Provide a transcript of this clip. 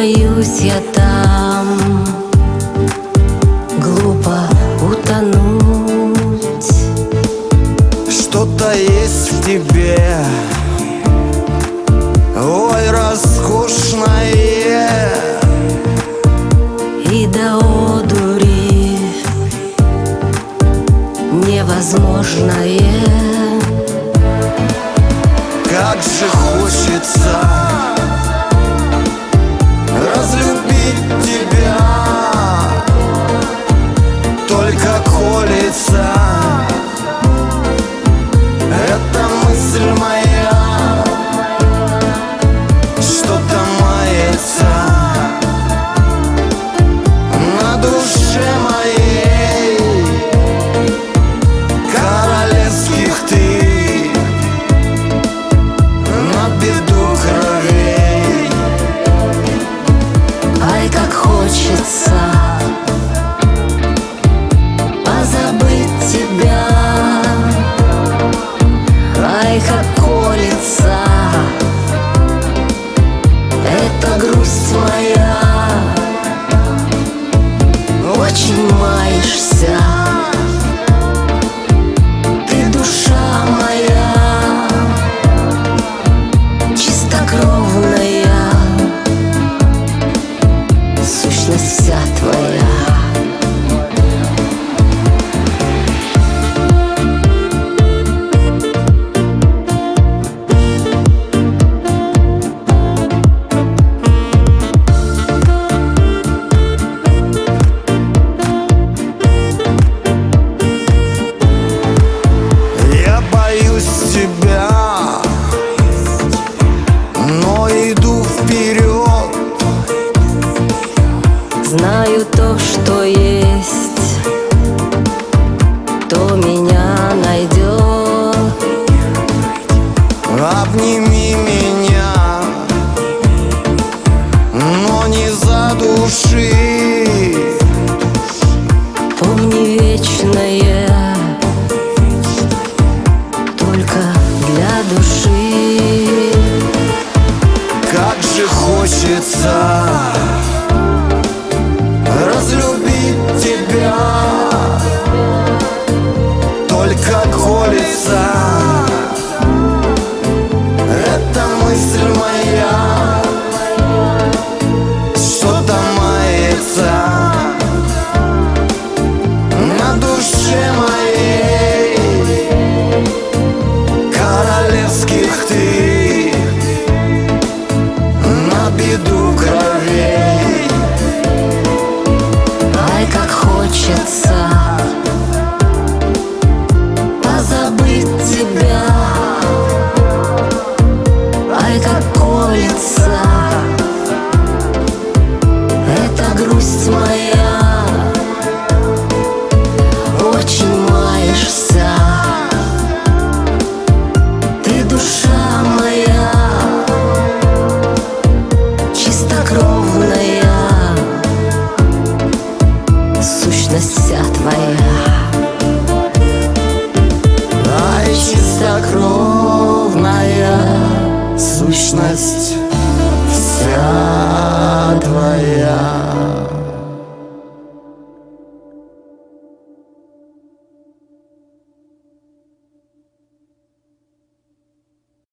Боюсь я там. Глупо утонуть. Что-то есть в тебе. Ой, роскошное. И до одури Невозможное. Как же хочется колется Очень Знаю то, что есть. То меня найдет? Обними меня Но не задуши. Помни вечное Только для души. Как же хочется Только колется. Эта мысль моя. Что-то мается? На душе моей Королевских ты колется чистокровная Сущность вся